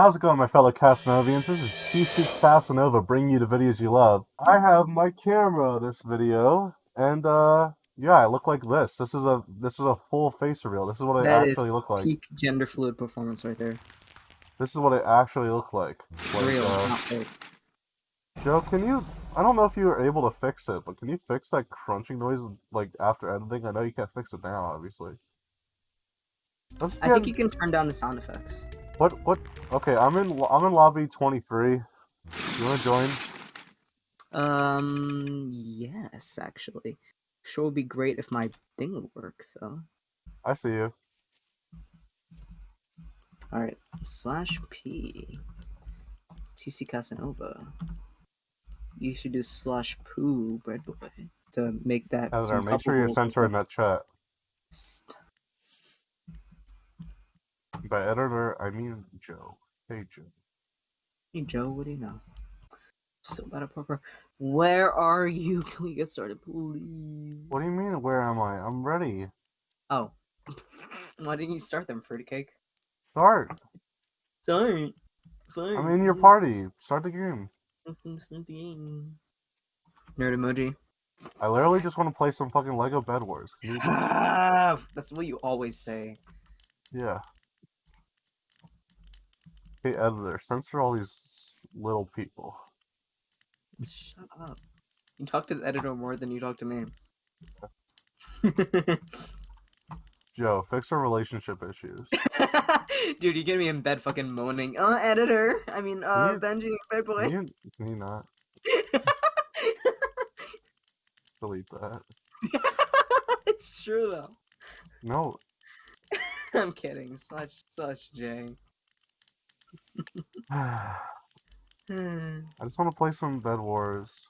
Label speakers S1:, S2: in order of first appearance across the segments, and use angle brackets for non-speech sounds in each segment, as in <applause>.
S1: How's it going, my fellow Casanovians? This is TC Casanova bringing you the videos you love. I have my camera this video, and uh, yeah, I look like this. This is a this is a full face reveal. This is what I
S2: That
S1: actually look like.
S2: Peak gender fluid performance right there.
S1: This is what I actually look like. Like,
S2: Real,
S1: uh,
S2: not fake.
S1: Joe, can you? I don't know if you were able to fix it, but can you fix that crunching noise like after editing? I know you can't fix it now, obviously. Let's
S2: I
S1: get
S2: think you can turn down the sound effects.
S1: what what. Okay, I'm in I'm in lobby 23. You want to join?
S2: Um, yes, actually. Sure would be great if my thing would work, though.
S1: I see you.
S2: Alright, slash P. TC Casanova. You should do slash poo, bread boy, to make that. Some
S1: make sure you're censoring that chat.
S2: St-
S1: By editor, I mean Joe. Hey, Joe.
S2: Hey Joe, what do you know? So bad at poker. Where are you? <laughs> Can we get started, please?
S1: What do you mean? Where am I? I'm ready.
S2: Oh. Why didn't you start them, Fruity Cake?
S1: Start.
S2: Sorry. Fine.
S1: I'm in your party. Start the game.
S2: Nerd emoji.
S1: I literally just want to play some fucking Lego Bed Wars. Just- <laughs>
S2: That's what you always say.
S1: Yeah. Hey, editor, censor all these little people.
S2: Shut up. You talk to the editor more than you talk to me. <laughs>
S1: Joe, fix our relationship issues. <laughs>
S2: Dude, you get me in bed fucking moaning. Uh, editor. I mean, uh,
S1: you-
S2: Benji, bed boy.
S1: Can you, can you not <laughs> delete that?
S2: it's true though.
S1: No.
S2: I'm kidding. Slash slash J. <sighs>
S1: I just want to play some Bed Wars.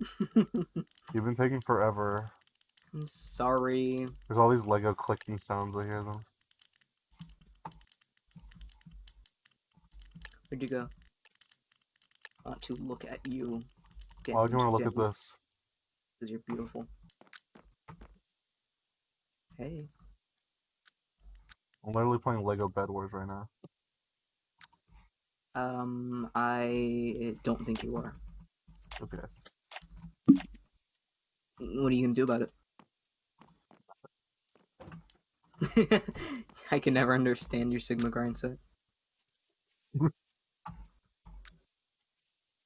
S1: <laughs> You've been taking forever.
S2: I'm sorry.
S1: There's all these Lego clicking sounds. I hear them.
S2: Where'd you go? I want to look at you.
S1: Why would you want to look at this?
S2: Because you're beautiful. Hey.
S1: I'm literally playing Lego Bed Wars right now.
S2: Um, I don't think you are.
S1: Okay.
S2: What are you gonna do about it? <laughs> I can never understand your Sigma grind set. <laughs>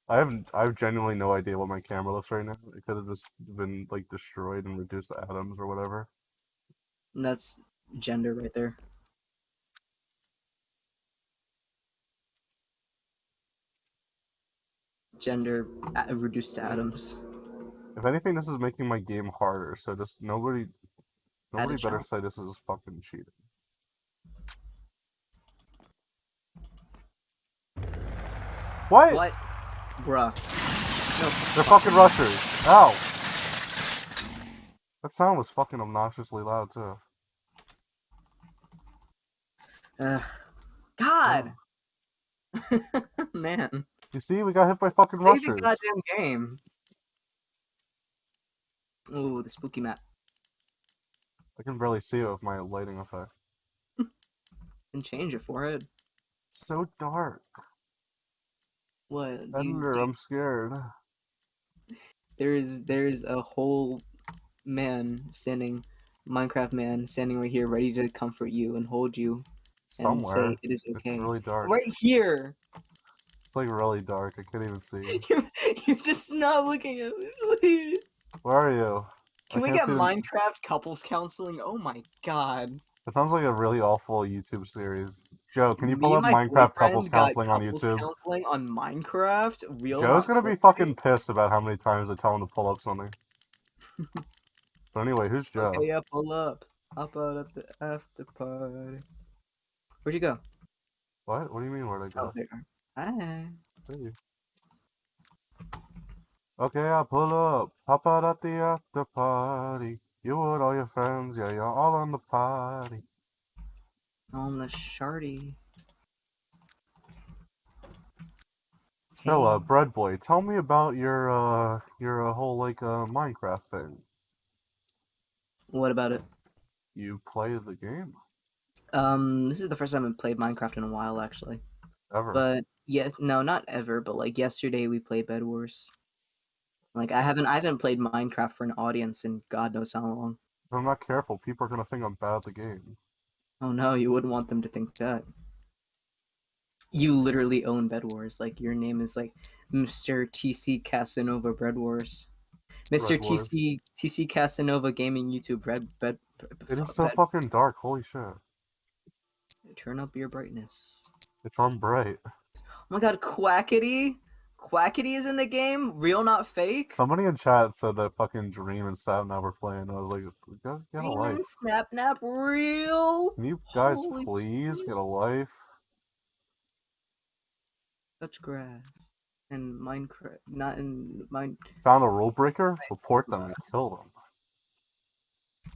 S1: I have I have genuinely no idea what my camera looks right now. It could have just been like destroyed and reduced to atoms or whatever.
S2: And that's gender right there. Gender reduced to atoms.
S1: If anything, this is making my game harder. So just nobody, nobody better say this is fucking cheating. What?
S2: What? Bruh.
S1: They're fucking rushers. Ow. That sound was fucking obnoxiously loud too.
S2: Ugh. God! <laughs> Man.
S1: You see, we got hit by fucking
S2: Play the goddamn game. Ooh, the spooky map.
S1: I can barely see it with my lighting effect. <laughs>
S2: and change your forehead.
S1: It's so dark.
S2: What? do you-
S1: I'm scared.
S2: There's there's a whole man standing, Minecraft man standing right here, ready to comfort you and hold you and say it is
S1: It's
S2: okay.
S1: really dark.
S2: Right here.
S1: It's like really dark. I can't even see. <laughs>
S2: You're, you're just not looking at me. please.
S1: Where are you?
S2: Can
S1: I
S2: we get Minecraft couples counseling? Oh my god.
S1: It sounds like a really awful YouTube series. Joe, can you pull up Minecraft couples counseling on YouTube?
S2: Counseling on Minecraft. Real.
S1: Joe's
S2: not
S1: gonna be fucking pissed about how many times I tell him to pull up something. <laughs> but anyway, who's Joe?
S2: Okay, yeah, pull up. Hop out at the after party. Where'd you go?
S1: What? What do you mean where'd I go?
S2: Oh, there. Hi.
S1: Hey. Okay, I pull up. Pop out at the after party. You and all your friends, yeah, you're all on the party.
S2: On the shardy.
S1: So, uh, Bread Boy, tell me about your, uh, your uh, whole, like, uh, Minecraft thing.
S2: What about it?
S1: You play the game?
S2: Um, this is the first time I've played Minecraft in a while, actually.
S1: Ever.
S2: But yes, no, not ever. But like yesterday, we played Bed Wars. Like I haven't, I haven't played Minecraft for an audience in God knows how long.
S1: if I'm not careful, people are gonna think I'm bad at the game.
S2: Oh no, you wouldn't want them to think that. You literally own Bed Wars. Like your name is like Mr. TC Casanova Bread Wars. Mr.
S1: Bread Wars.
S2: TC TC Casanova Gaming YouTube Bread Bed.
S1: It is so
S2: bed-
S1: fucking dark. Holy shit.
S2: Turn up your brightness.
S1: It's on bright.
S2: Oh my god, Quackity! Quackity is in the game? Real, not fake?
S1: Somebody in chat said that fucking Dream and Sapnap were playing. I was like, get, get a life.
S2: and Snap real?
S1: Can you guys
S2: Holy
S1: please get a life?
S2: Touch grass. And Minecraft. Not in mine.
S1: Found a rule breaker? Report them and kill them.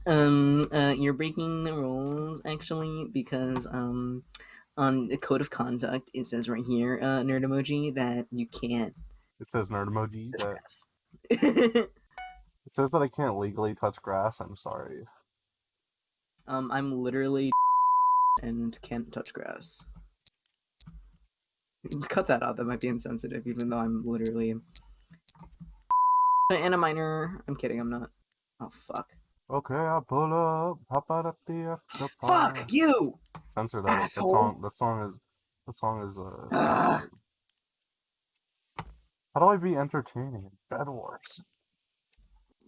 S2: Um, uh, you're breaking the rules actually because um, on the code of conduct it says right here, uh, nerd emoji, that you can't.
S1: It says nerd emoji. That <laughs> it says that I can't legally touch grass. I'm sorry.
S2: um, I'm literally <laughs> and can't touch grass. <laughs> Cut that out. That might be insensitive, even though I'm literally and a minor. I'm kidding. I'm not. Oh fuck!
S1: Okay, I'll pull up. Hop out up the the
S2: Fuck you!
S1: Censor that. That song. That song is. That song is. Uh.
S2: Ah.
S1: How do I be entertaining in Bed Wars?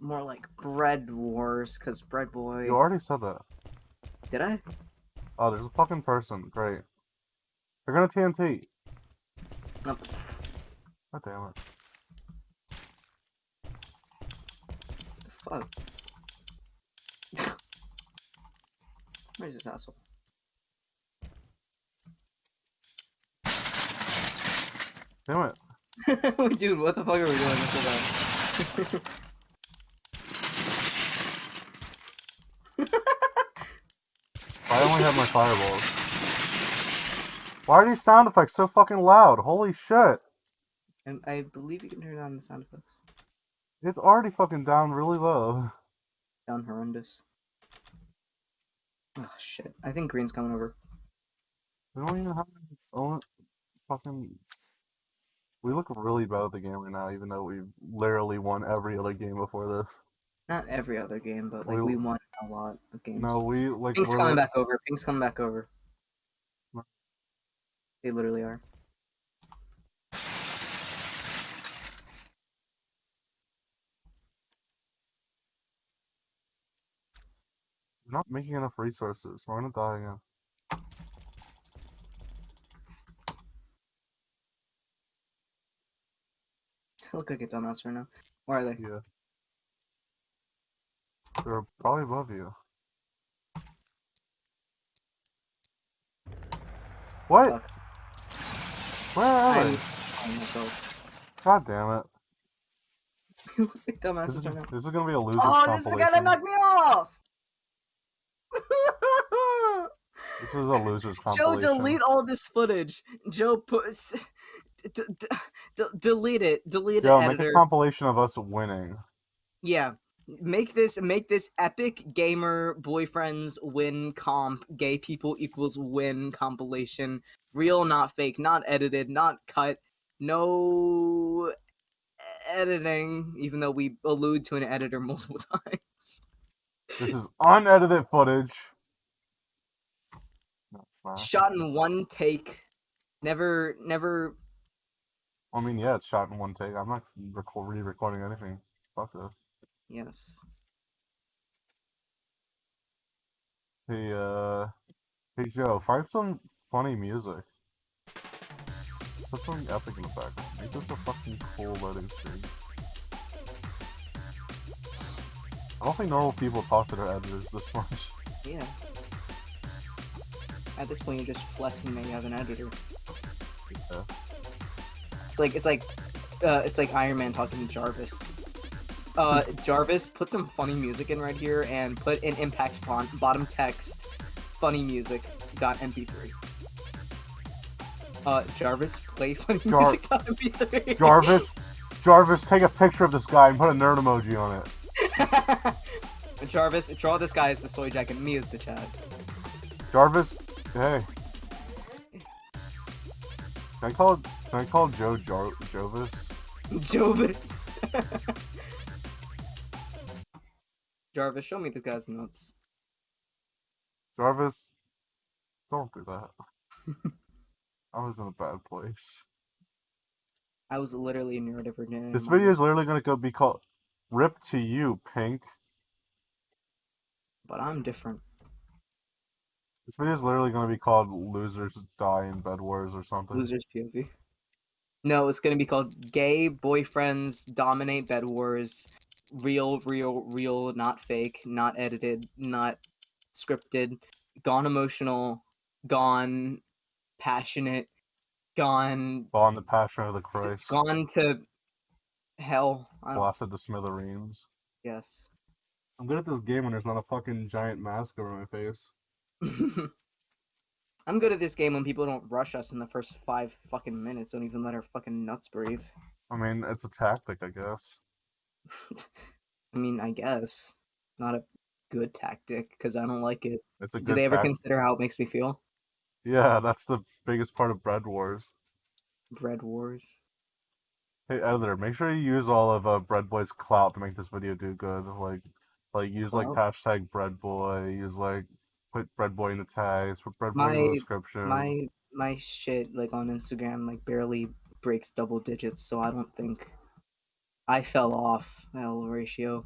S2: More like bread wars, cause bread boy.
S1: You already said that.
S2: Did I?
S1: Oh, there's a fucking person. Great. They're gonna TNT.
S2: Nope.
S1: God damn it.
S2: the fuck? <laughs> Where's this asshole?
S1: Damn it. <laughs>
S2: Dude, what the fuck are we doing? This about? <laughs>
S1: I only have my fireballs. Why are these sound effects so fucking loud? Holy shit.
S2: and I believe you can turn down the sound effects.
S1: It's already fucking down really low.
S2: Down horrendous. Oh shit. I think green's coming over.
S1: We don't even have own fucking. We look really bad at the game right now, even though we've literally won every other game before this.
S2: Not every other game, but like
S1: We-
S2: we won a lot of games.
S1: No, we like.
S2: Pink's coming
S1: li-
S2: back over. Pink's coming back over. They literally are.
S1: We're not making enough resources. We're gonna die again.
S2: Look like a dumbass right now. Where are they?
S1: Yeah. They're probably above you. What?
S2: Fuck.
S1: Where are
S2: I'm
S1: they? God damn it. <laughs>
S2: Dumbasses
S1: This is,
S2: right now.
S1: this is gonna be a loser's
S2: Oh, this is gonna knock me off!
S1: This is a loser's <laughs>
S2: Joe, delete all this footage. Joe, put, d- delete it. Delete
S1: Joe,
S2: it,
S1: make
S2: editor.
S1: a compilation of us winning.
S2: yeah, make this make this epic gamer boyfriends win comp. Gay people equals win compilation. Real, not fake, not edited, not cut. No editing. Even though we allude to an editor <laughs> multiple times.
S1: This is unedited footage.
S2: Shot in one take. Never, never
S1: I mean, yeah, it's shot in one take. I'm not record- re-recording anything. Fuck this.
S2: Yes.
S1: Hey, uh, hey Joe, find some funny music. Put something epic in the background. Make this a fucking cool loading screen. I don't think normal people talk to their editors this <laughs> much.
S2: Yeah. At this point, you're just flexing that you have an editor.
S1: Yeah.
S2: It's like it's like uh, it's like Iron Man talking to Jarvis. Uh, Jarvis, put some funny music in right here and put an impact font, bottom text, funny music dot mp3. Uh, Jarvis, play funny
S1: Jar-
S2: music dot mp3.
S1: Jarvis, Jarvis, take a picture of this guy and put a nerd emoji on it. <laughs>
S2: Jarvis, draw this guy as the soy jacket, me as the Chad.
S1: Jarvis, hey. Can I call can I call Joe Jar- Jovis?
S2: Jovis. <laughs> Jarvis, show me this guy's nuts.
S1: Jarvis, don't do that. <laughs> I was in a bad place.
S2: I was literally neurodivergent.
S1: This video is literally gonna go be called "Rip to You, Pink."
S2: but I'm different.
S1: This video is literally gonna be called "Losers Die in Bed Wars" or something.
S2: Losers POV. No, it's gonna be called "Gay Boyfriends Dominate Bed Wars." Real, real, real, not fake, not edited, not scripted. Gone emotional, gone passionate, gone
S1: Gone the Passion of the Christ.
S2: gone to hell.
S1: Blasted the smithereens.
S2: yes.
S1: I'm good at this game when there's not a fucking giant mask over my face. <laughs>
S2: I'm good at this game when people don't rush us in the first five fucking minutes. Don't even let our fucking nuts breathe.
S1: I mean, it's a tactic, I guess. <laughs>
S2: I mean, I guess not a good tactic because I don't like it.
S1: It's a
S2: Do they ever consider how it makes me feel?
S1: Yeah, that's the biggest part of Bread Wars.
S2: Bread wars.
S1: Hey editor, make sure you use all of uh, Bread Boy's clout to make this video do good. Like, like use like hashtag Bread Boy. Use like put Bread Boy in the tags. Put Bread Boy in the description.
S2: My my shit like on Instagram like barely breaks double digits, so I don't think I fell off L ratio.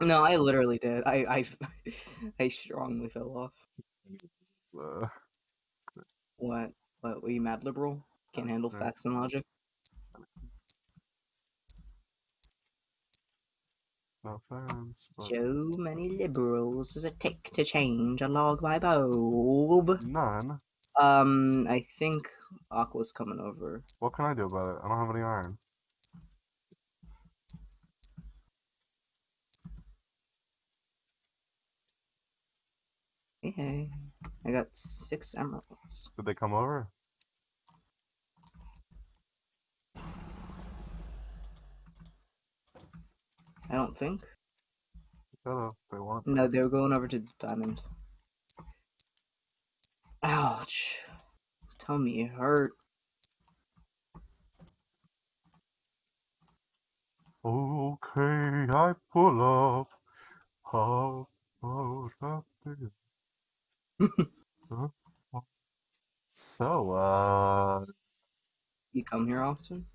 S2: No, I literally did. I I <laughs> I strongly fell off. <laughs>
S1: Uh,
S2: What? What? Were you mad liberal? Can't handle facts and logic?
S1: no offense, but
S2: So many liberals does it take to change a log by bulb?
S1: none.
S2: Um, I think Aqua's coming over.
S1: What can I do about it? I don't have any iron.
S2: Hey, hey. I got six emeralds.
S1: Did they come over?
S2: I don't think.
S1: Gotta. They want.
S2: No, they were going over to the Diamond. Ouch. Tell me it hurt.
S1: Okay, I pull up. How about that? <laughs> So, uh,
S2: You come here often?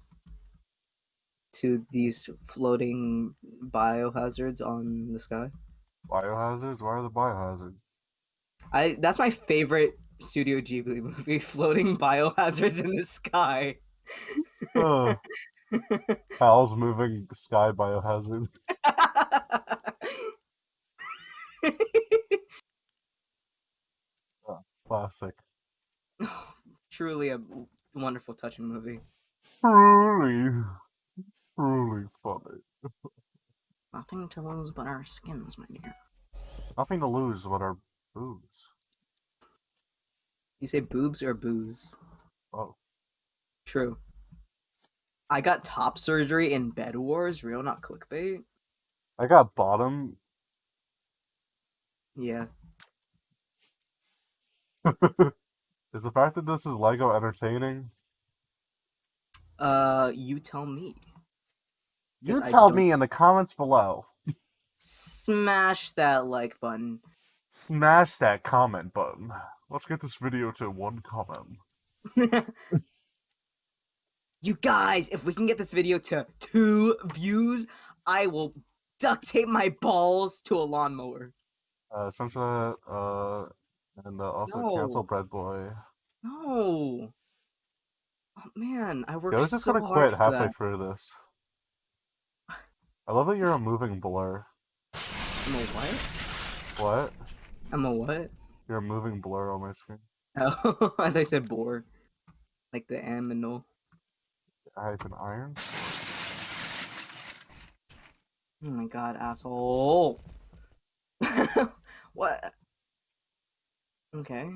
S2: To these floating biohazards on the sky?
S1: biohazards? Why are the biohazards?
S2: I that's my favorite Studio Ghibli <laughs> movie, floating biohazards in the sky.
S1: Uh, Howl's <laughs> moving sky biohazard. <laughs> Classic. <sighs>
S2: Truly a wonderful, touching movie.
S1: Truly, truly funny. <laughs>
S2: Nothing to lose but our skins, my dear.
S1: Nothing to lose but our boobs.
S2: You say boobs or booze?
S1: Oh,
S2: True. I got top surgery in Bed Wars, real not clickbait.
S1: I got bottom.
S2: Yeah. <laughs>
S1: Is the fact that this is Lego entertaining?
S2: Uh, you tell me.
S1: You tell me in the comments below.
S2: Smash that like button.
S1: Smash that comment button. Let's get this video to one comment. <laughs>
S2: you guys, if we can get this video to two views, I will duct tape my balls to a lawnmower.
S1: Uh, essentially, uh, and uh, also
S2: No.
S1: cancel Bread Boy.
S2: No. Oh man, I worked
S1: Yeah, I was just
S2: so
S1: gonna quit halfway through this. I love that you're a moving blur.
S2: I'm a what?
S1: What?
S2: I'm a what?
S1: You're a moving blur on my screen.
S2: Oh, <laughs> I thought you said bore. Like the aminal.
S1: Hyphen iron.
S2: Oh my god, asshole. <laughs> what? Okay.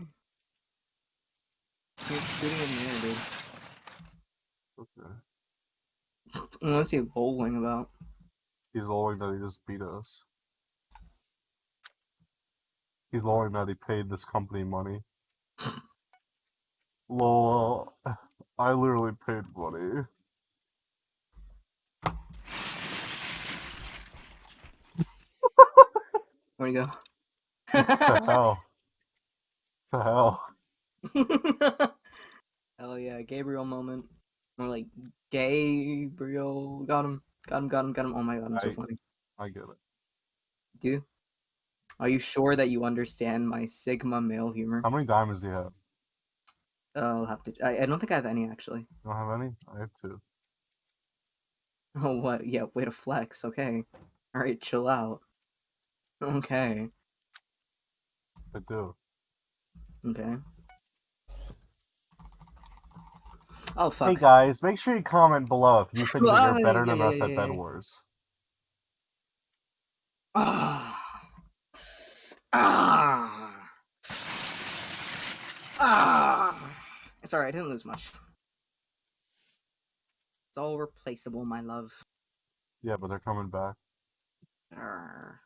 S2: Keep shooting at me, dude.
S1: Okay.
S2: What's he lolling about?
S1: He's lolling that he just beat us. He's lolling that he paid this company money. <laughs> Lol. I literally paid money.
S2: Where'd you
S1: What the hell? What the hell? <laughs>
S2: Hell yeah, Gabriel moment. More like Gabriel. Got him. Got him. Got him. Got him. Oh my god, I'm so
S1: I-
S2: funny.
S1: I get it.
S2: Do you? Are you sure that you understand my Sigma male humor?
S1: How many diamonds do you have?
S2: Uh, I'll have to. I, I don't think I have any actually.
S1: You don't have any? I have two. <laughs>
S2: Oh what? Yeah, way to flex. Okay. All right, chill out. Okay.
S1: I do.
S2: Okay. Oh
S1: Hey guys, make sure you comment below if you think that you're <laughs> better
S2: yeah,
S1: than
S2: yeah,
S1: us
S2: yeah,
S1: at Bed. Wars.
S2: Ah. <sighs> Ah. Ah. It's alright, I didn't lose much. It's all replaceable, my love.
S1: Yeah, but they're coming back.
S2: Arr.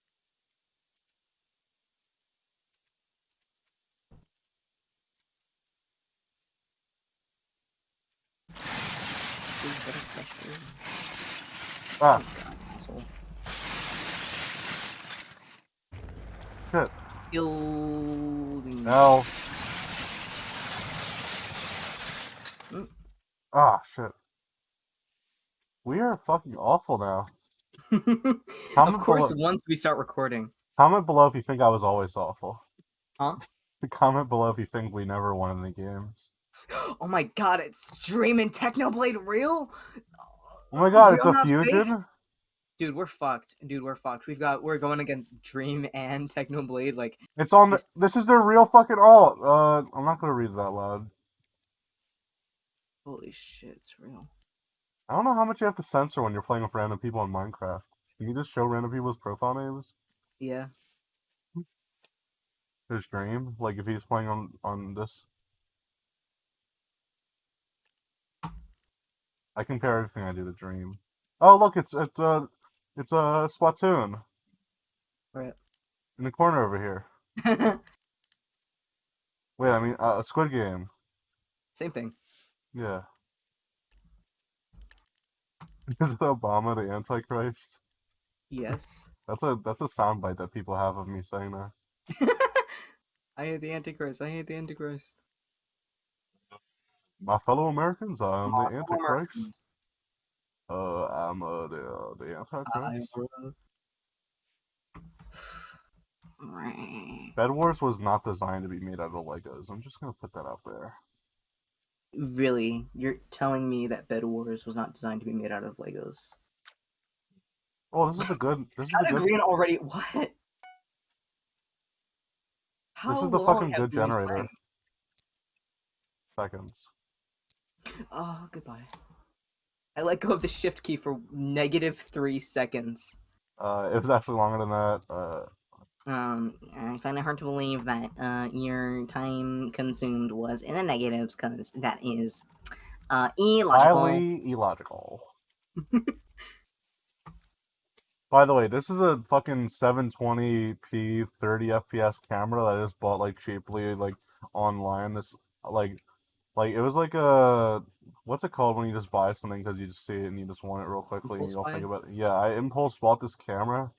S2: Better flesh
S1: Ah,
S2: asshole.
S1: shit.
S2: Building.
S1: No.
S2: Mm.
S1: Ah, shit. We are fucking awful now. <laughs>
S2: of course,
S1: below,
S2: once we start recording.
S1: comment below if you think I was always awful.
S2: Huh? <laughs>
S1: comment below if you think we never won any games.
S2: Oh my god, it's Dream and Technoblade real?
S1: Oh my god, it's a
S2: not fake?
S1: fusion?
S2: Dude, we're fucked. Dude, we're fucked. We've got we're going against Dream and Technoblade. Like,
S1: It's on the,
S2: This-
S1: this is their real fucking alt. Uh, I'm not gonna read that loud.
S2: holy shit, it's real.
S1: I don't know how much you have to censor when you're playing with random people in Minecraft. Can you just show random people's profile names?
S2: Yeah.
S1: His dream? Like if he's playing on on this. I compare everything I do to Dream. Oh look, it's it's uh it's a uh, Splatoon
S2: Right.
S1: in the corner over here. <laughs> Wait, I mean uh, a Squid Game.
S2: Same thing.
S1: Yeah. <laughs> Is it Obama the Antichrist?
S2: Yes. <laughs>
S1: That's a that's a soundbite that people have of me saying that.
S2: I hate the Antichrist. I hate the Antichrist.
S1: My fellow Americans, I'm
S2: Aw,
S1: the
S2: fellow
S1: Antichrist.
S2: Americans.
S1: Uh, I'm uh, the uh, the
S2: I
S1: Antichrist.
S2: am-
S1: Bed Wars was not designed to be made out of Legos. I'm just gonna put that out there.
S2: Really? You're telling me that Bed Wars was not designed to be made out of Legos?
S1: Oh, this is the good. <laughs> This is
S2: How
S1: the good.
S2: Green already? What? How
S1: This is the fucking good generator.
S2: playing?
S1: Seconds.
S2: Oh, goodbye. I let go of the shift key for negative three seconds.
S1: Uh, it was actually longer than that. Uh,
S2: Um, I find it hard to believe that uh, your time consumed was in the negatives, because that is uh, illogical.
S1: highly illogical. <laughs> By the way, this is a fucking 720p 30 FPS camera that I just bought like cheaply like online. This like like it was like a what's it called when you just buy something because you just see it and you just want it real quickly and you don't think about it. Yeah, I impulse bought this camera.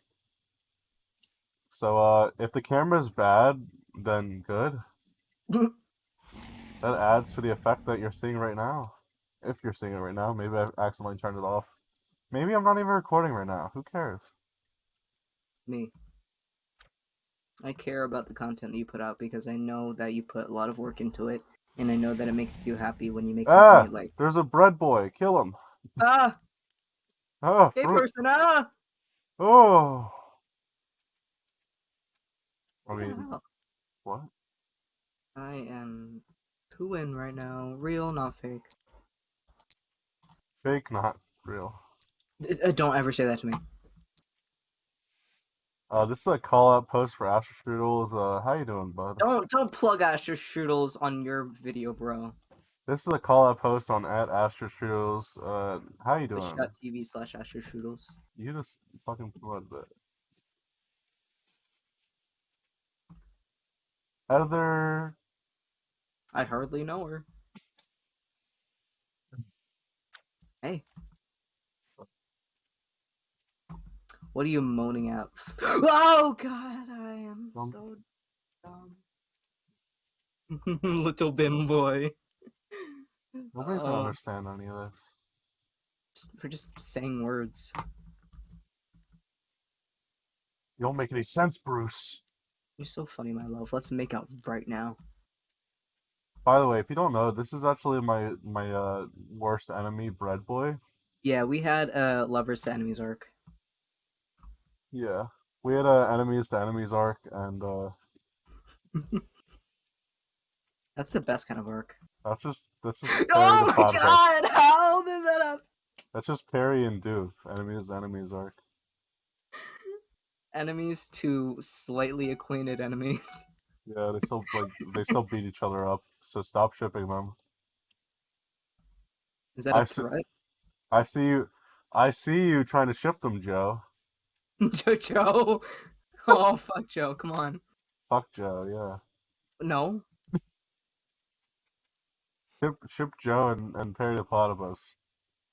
S1: So uh, if the camera is bad, then good. <laughs> that adds to the effect that you're seeing right now. If you're seeing it right now, maybe I accidentally turned it off. Maybe I'm not even recording right now. Who cares?
S2: Me. I care about the content that you put out because I know that you put a lot of work into it, and I know that it makes you happy when you make something
S1: Ah!
S2: you like.
S1: There's a bread boy. Kill him.
S2: Ah,
S1: Oh, <laughs>
S2: hey
S1: fruit.
S2: person, ah!
S1: Oh. I
S2: What
S1: mean, what?
S2: I am to in right now. Real, not fake.
S1: Fake, not real.
S2: D- uh, don't ever say that to me.
S1: Uh, this is a call out post for Astro Strudels. Uh, how you doing, bud?
S2: Don't don't plug Astro Strudels on your video, bro.
S1: This is a call out post on at Astro Strudels. Uh, how you doing?
S2: Twitch.tv slash Astro Strudels.
S1: You just fucking promoted it. Heather,
S2: I hardly know her. Hey. What are you moaning at? <gasps> Oh god, I am
S1: Dumb.
S2: so dumb. <laughs> Little bin boy. <laughs>
S1: Nobody's gonna
S2: Uh,
S1: understand any of this.
S2: just- We're just saying words.
S1: You don't make any sense, Bruce.
S2: You're so funny, my love. Let's make out right now.
S1: By the way, if you don't know, this is actually my my uh worst enemy, Bread Boy.
S2: Yeah, we had a lovers to enemies arc.
S1: Yeah, we had a enemies to enemies arc, and uh <laughs>
S2: That's the best kind of arc.
S1: that's just that's just <laughs>
S2: Oh my god! How did that happen?
S1: That's just Perry and Doof, enemies to enemies arc.
S2: Enemies to slightly acquainted enemies. <laughs>
S1: Yeah, they still like they still beat each other up. So stop shipping them.
S2: Is that a
S1: I see- I see you. I see you trying to ship them, Joe. <laughs>
S2: Joe. Joe. Oh fuck Joe, come on.
S1: Fuck Joe. Yeah,
S2: No.
S1: ship ship Joe and, and Perry the Platypus.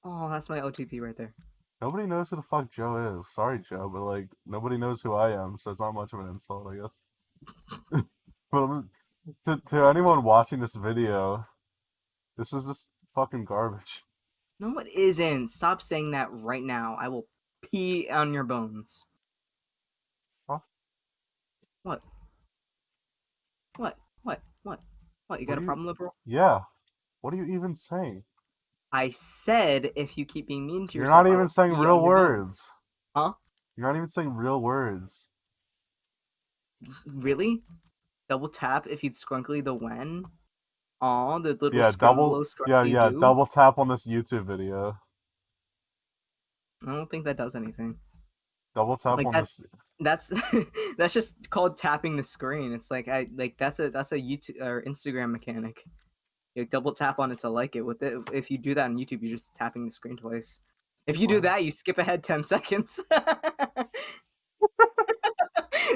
S2: Oh, that's my OTP right there.
S1: Nobody knows who the fuck Joe is. Sorry, Joe, but like nobody knows who I am, so it's not much of an insult, I guess. <laughs> but I'm, to to anyone watching this video, this is just fucking garbage.
S2: No, it isn't. Stop saying that right now. I will pee on your bones.
S1: Huh?
S2: What? What? What? What? What? You got
S1: do
S2: a
S1: you-
S2: problem, liberal?
S1: Yeah. What are you even saying?
S2: I said if you keep being mean to
S1: You're
S2: yourself.
S1: not even saying real words.
S2: Huh?
S1: You're not even saying real words.
S2: Really? Double tap if you'd scrunkly the when? Aw, the little
S1: Yeah, double. Yeah, yeah.
S2: do?
S1: Double tap on this YouTube video.
S2: I don't think that does anything.
S1: Double tap
S2: Like,
S1: on
S2: that's-
S1: this.
S2: That's <laughs> that's just called tapping the screen. It's like I like that's a that's a YouTube or Instagram mechanic. You double tap on it to like it. With it, if you do that on YouTube, you're just tapping the screen twice. If you do that, you skip ahead ten <laughs> seconds. <laughs>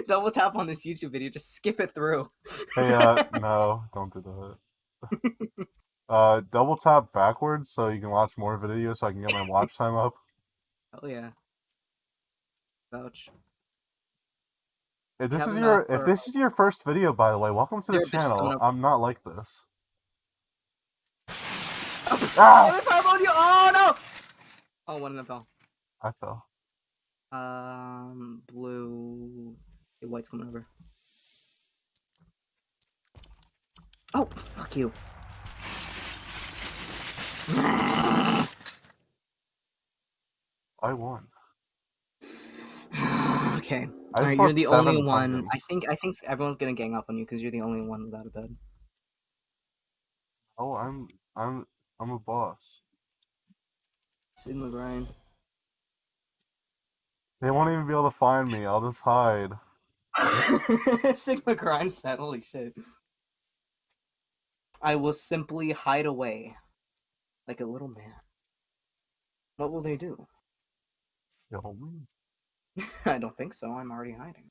S2: double tap on this YouTube video, just skip it through.
S1: Hey, uh, no, don't do that. uh, double tap backwards so you can watch more videos so I can get my watch time up.
S2: Hell yeah. Vouch.
S1: If this
S2: Have
S1: is your if this is your first video, by the way, welcome to the channel. I'm not like this.
S2: Oh, <laughs>
S1: Ah!
S2: on you- oh no! Oh, one of them fell.
S1: I fell.
S2: Um, blue. Okay, white's coming over. Oh, fuck you.
S1: I won. <sighs>
S2: okay.
S1: I
S2: Alright, you're the only one. I think I think everyone's gonna gang up on you because you're the only one without a bed.
S1: Oh, I'm I'm I'm a boss.
S2: Sigma grind.
S1: They won't even be able to find me. I'll just hide. <laughs>
S2: Sigma grind said, holy shit. I will simply hide away like a little man. What will they do? <laughs> I don't think so. I'm already hiding.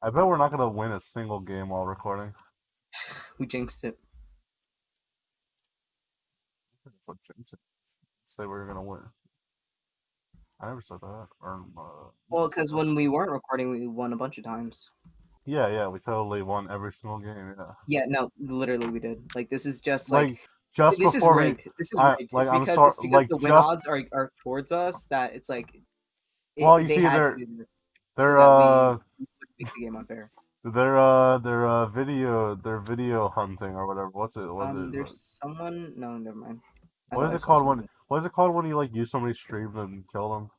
S1: I bet we're not gonna win a single game while recording. <sighs>
S2: We jinxed it.
S1: That's what James said. Say we we're gonna win. I never said that. Or, uh,
S2: Well, because when we weren't recording, we won a bunch of times.
S1: yeah, yeah, we totally won every single game. Yeah,
S2: Yeah, no, literally we did. Like this is just like,
S1: like just
S2: this is
S1: before we,
S2: rigged. This is
S1: I-
S2: rigged.
S1: like,
S2: it's because it's because
S1: like,
S2: the win
S1: just-
S2: odds are, are towards us that it's like. it-
S1: Well, you
S2: they
S1: see, they're-
S2: this so
S1: they're
S2: that we
S1: uh
S2: wouldn't the game unfair.
S1: they're uh they're uh video they're video hunting or whatever. What's it? What
S2: Um,
S1: is
S2: there's
S1: it?
S2: someone. No, never mind. I
S1: What is it called when what is it called when you like use somebody's stream and kill them?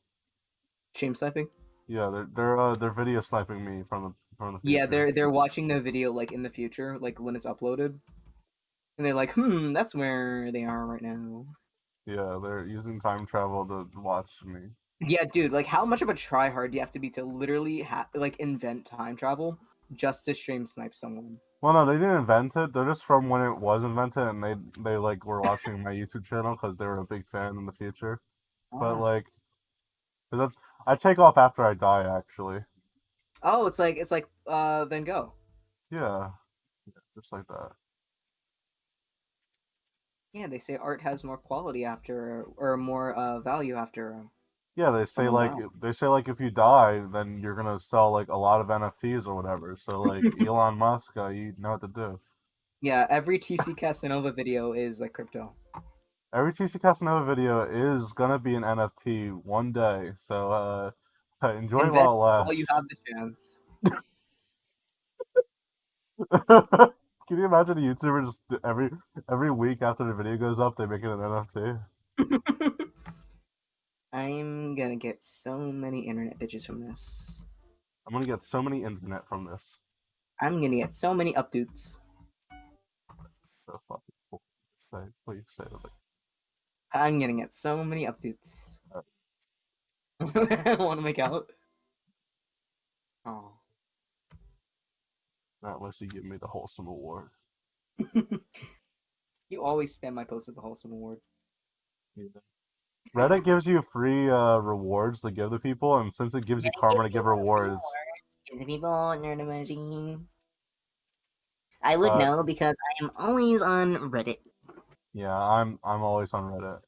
S2: Shame sniping?
S1: Yeah, they're they're uh they're video sniping me from the from the future.
S2: Yeah, they're they're watching the video like in the future, like when it's uploaded, and they're like, "Hmm, that's where they are right now."
S1: yeah they're using time travel to watch me.
S2: Yeah, dude, like how much of a tryhard do you have to be to literally ha- like invent time travel just to stream snipe someone?
S1: Well, no, they didn't invent it. They're just from when it was invented, and they they like were watching my YouTube channel because they were a big fan in the future. But like, like, that's I take off after I die. Actually,
S2: oh, it's like it's like uh Van Gogh.
S1: yeah, yeah just like that.
S2: Yeah, they say art has more quality after, or more uh, value after.
S1: Yeah, they say
S2: Oh,
S1: like
S2: wow.
S1: they say like if you die, then you're gonna sell like a lot of NFTs or whatever. So like <laughs> Elon Musk, uh, you know what to do.
S2: Yeah, every TC Casanova video is like crypto.
S1: Every TC Casanova video is gonna be an NFT one day. So uh, <laughs> enjoy while it lasts.
S2: while you have the chance. <laughs>
S1: Can you imagine a YouTuber just every every week after the video goes up, they make it an NFT? <laughs>
S2: I'm gonna get so many internet bitches from this.
S1: I'm gonna get so many internet from this.
S2: I'm gonna get so many updates.
S1: So fucking cool. Say, please say it.
S2: I'm gonna get so many updates. I want to make out. Oh.
S1: Not unless you give me the wholesome award. <laughs>
S2: you always spam my post with the wholesome award.
S1: Reddit gives you free uh, rewards to give to people, and since it gives you karma to give rewards,
S2: Give the people nerd emoji. I would
S1: Uh,
S2: know because I am always on Reddit.
S1: yeah, I'm I'm always on Reddit.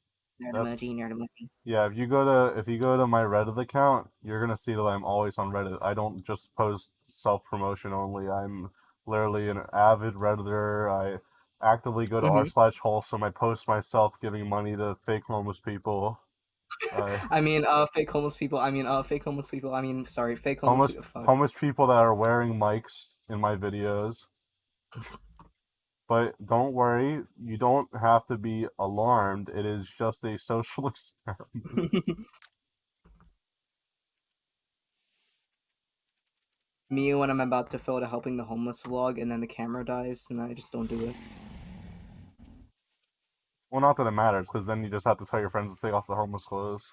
S2: Nerd
S1: That's-
S2: emoji, nerd emoji.
S1: Yeah, if you go to if you go to my Reddit account, you're gonna see that I'm always on Reddit. I don't just post self promotion only. I'm literally an avid redditor. I actively go to r
S2: Mhm.
S1: slash wholesome. I post myself giving money to fake homeless people. Uh, <laughs>
S2: I mean, uh, fake homeless people. I mean, uh, fake homeless people. I mean, sorry, fake homeless.
S1: homeless
S2: people.
S1: Homeless people that are wearing mics in my videos. But don't worry, you don't have to be alarmed. It is just a social <laughs> experiment. <laughs>
S2: Me when I'm about to fill out a helping the homeless vlog, and then the camera dies, and I just don't do it.
S1: Well, not that it matters, because then you just have to tell your friends to take off the homeless clothes.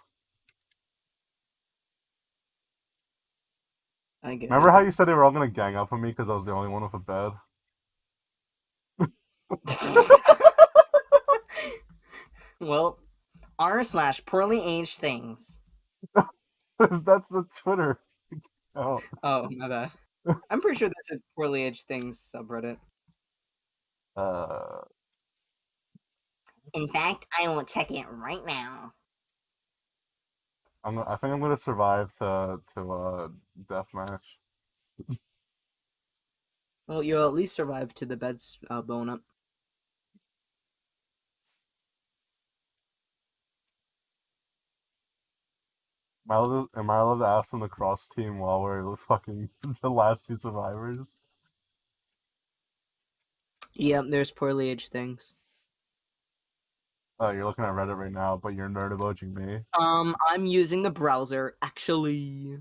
S2: I get.
S1: Remember how you said they were all gonna gang up on me because I was the only one with a bed? <laughs>
S2: well, r slash poorly aged things. <laughs>
S1: That's the Twitter. Oh,
S2: Oh my bad. I'm pretty sure there's a poorly aged things subreddit.
S1: uh,
S2: In fact, I will check it right now.
S1: I'm. I think I'm gonna survive to to uh deathmatch.
S2: Well, you'll at least survive to the bed's uh, blown up.
S1: Am I, allowed to, am I allowed to ask them to cross team while we're fucking <laughs> the last two survivors?
S2: Yep, there's poorly aged things.
S1: Oh, you're looking at Reddit right now, but you're nerd emojing me.
S2: Um, I'm using the browser actually.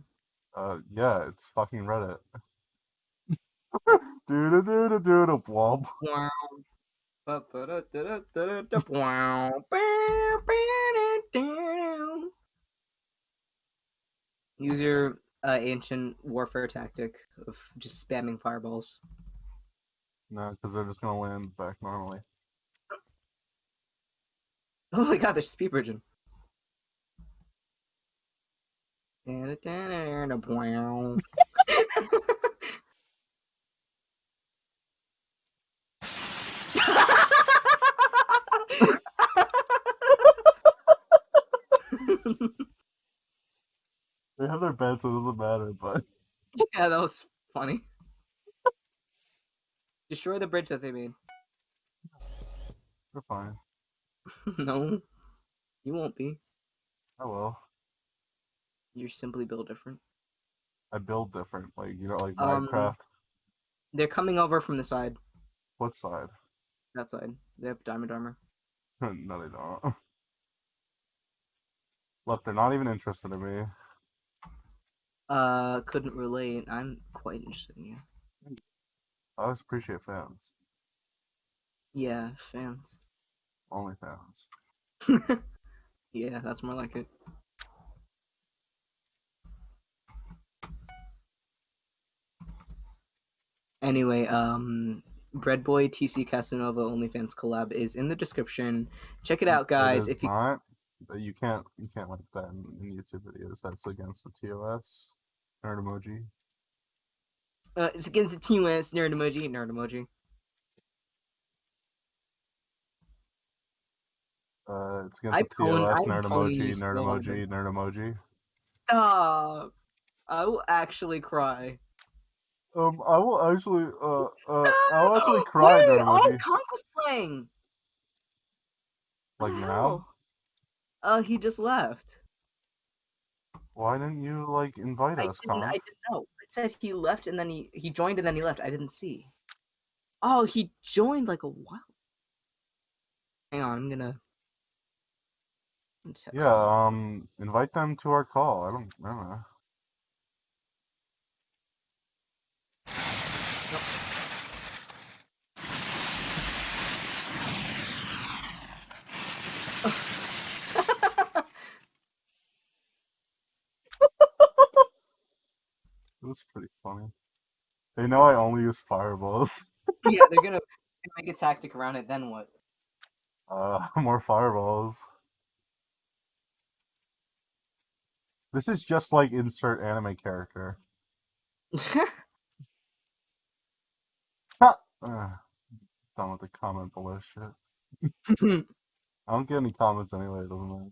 S1: Uh, yeah, it's fucking Reddit. do do do do do do blob.
S2: Wow. Use your uh, ancient warfare tactic of just spamming fireballs.
S1: No, because they're just gonna land back normally. <laughs>
S2: Oh my god, there's speed bridging. <laughs> <laughs>
S1: They have their bed, so it doesn't matter. But <laughs>
S2: yeah, that was funny. Destroy the bridge that they made.
S1: they're fine. <laughs>
S2: no, you won't be.
S1: Oh well.
S2: You're simply built different.
S1: I build different, like you know, like
S2: Um,
S1: Minecraft.
S2: They're coming over from the side.
S1: What side?
S2: That side. They have diamond armor. <laughs>
S1: no, they don't. Look, they're not even interested in me.
S2: Uh, couldn't relate. I'm quite interested in you.
S1: I always appreciate fans.
S2: Yeah, fans.
S1: Only fans. <laughs>
S2: yeah, that's more like it. Anyway, um, Bread Boy TC Casanova OnlyFans collab is in the description. Check it out, guys. If you
S1: not, you can't you can't like that in, in YouTube videos. That's against the TOS. Nerd emoji.
S2: uh, it's against the Team TOS nerd emoji, nerd emoji.
S1: Uh, it's against
S2: I
S1: the TOS, nerd emoji, nerd emoji, nerd emoji.
S2: Stop. I will actually cry.
S1: Um, I will actually, uh, uh, I'll actually cry,
S2: Wait, oh, was playing.
S1: Like now?
S2: hell? Uh, he just left.
S1: Why didn't you like invite
S2: I
S1: us,
S2: didn't. I didn't know. It said he left and then he he joined and then he left. I didn't see. Oh, he joined like a while. Hang on, I'm gonna. I'm.
S1: Yeah, um, invite them to our call. I don't, I don't know. Was pretty funny. They know I only use fireballs. <laughs>
S2: yeah, they're gonna <laughs> make a tactic around it. Then what?
S1: Uh, <laughs> more fireballs. This is just like insert anime character. Ha! Uh, done with the comment below shit. I don't get any comments anyway. It doesn't matter.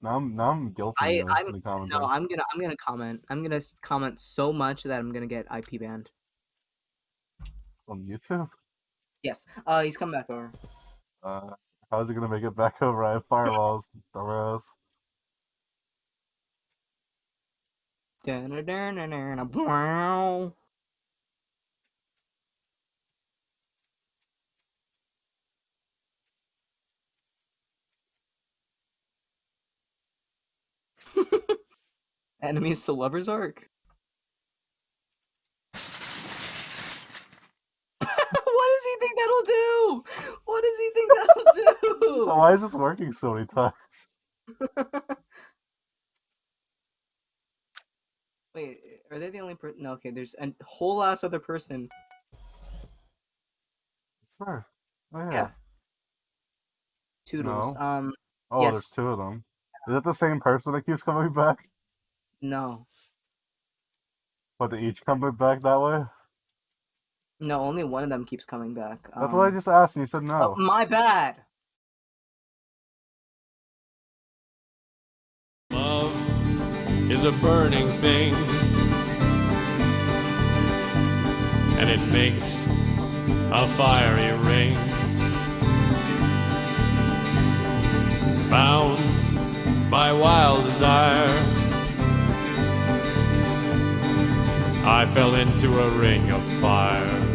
S1: Now I'm now I'm guilty
S2: I-
S1: of
S2: I'm-
S1: the comment.
S2: no, I'm gonna I'm gonna comment. I'm gonna comment so much that I'm gonna get IP banned.
S1: on YouTube.
S2: Yes. Uh, he's coming back over.
S1: Uh, how's it gonna make it back <laughs> over? I have firewalls, dumbass.
S2: Wow. <laughs> Enemies to lovers arc. <laughs> what does he think that'll do? What does he think that'll do? <laughs>
S1: Why is this working so many times?
S2: Wait, are they the only person? No, okay. There's a whole ass other person.
S1: Sure. Oh yeah.
S2: Yeah. Toodles.
S1: No.
S2: Um,
S1: Oh, there's two of them. Is it the same person that keeps coming back?
S2: no,
S1: But they each come back that way?
S2: no. Only one of them keeps coming back.
S1: That's what I
S2: Um,
S1: just asked and you said
S2: oh,
S1: no.
S2: my bad.
S3: Love is a burning thing, and it makes a fiery ring. Bound by wild desire, I fell into a ring of fire.